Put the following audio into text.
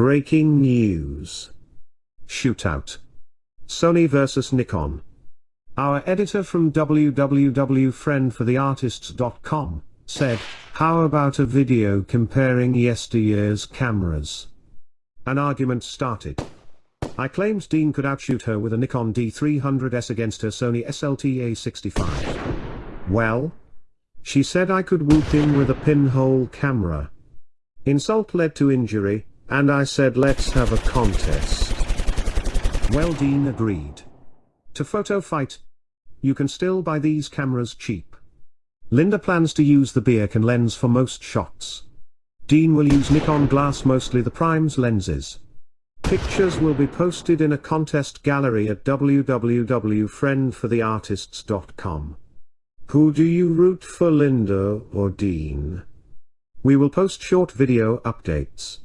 Breaking news. Shootout. Sony vs Nikon. Our editor from www.friendfortheartists.com said, how about a video comparing yesteryear's cameras? An argument started. I claimed Dean could outshoot her with a Nikon D300S against her Sony SLT-A65. Well? She said I could whoop him with a pinhole camera. Insult led to injury, and I said let's have a contest. Well Dean agreed. To photo fight. You can still buy these cameras cheap. Linda plans to use the Beacon lens for most shots. Dean will use Nikon glass mostly the primes lenses. Pictures will be posted in a contest gallery at www.friendfortheartists.com. Who do you root for Linda or Dean? We will post short video updates.